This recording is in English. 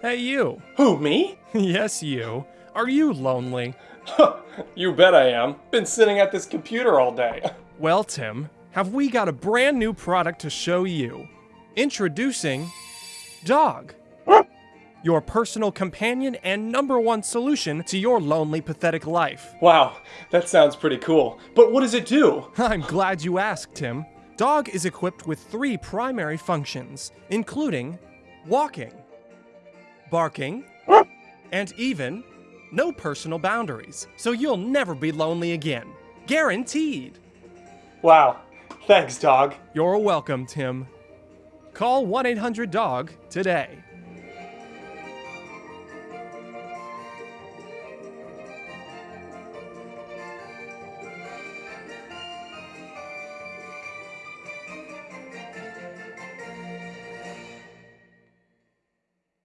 Hey, you. Who, me? yes, you. Are you lonely? you bet I am. Been sitting at this computer all day. Well, Tim, have we got a brand new product to show you? Introducing Dog. Your personal companion and number one solution to your lonely, pathetic life. Wow, that sounds pretty cool. But what does it do? I'm glad you asked, Tim. Dog is equipped with three primary functions, including walking, barking, and even no personal boundaries, so you'll never be lonely again. Guaranteed. Wow, thanks, dog. You're welcome, Tim. Call 1 800 DOG today.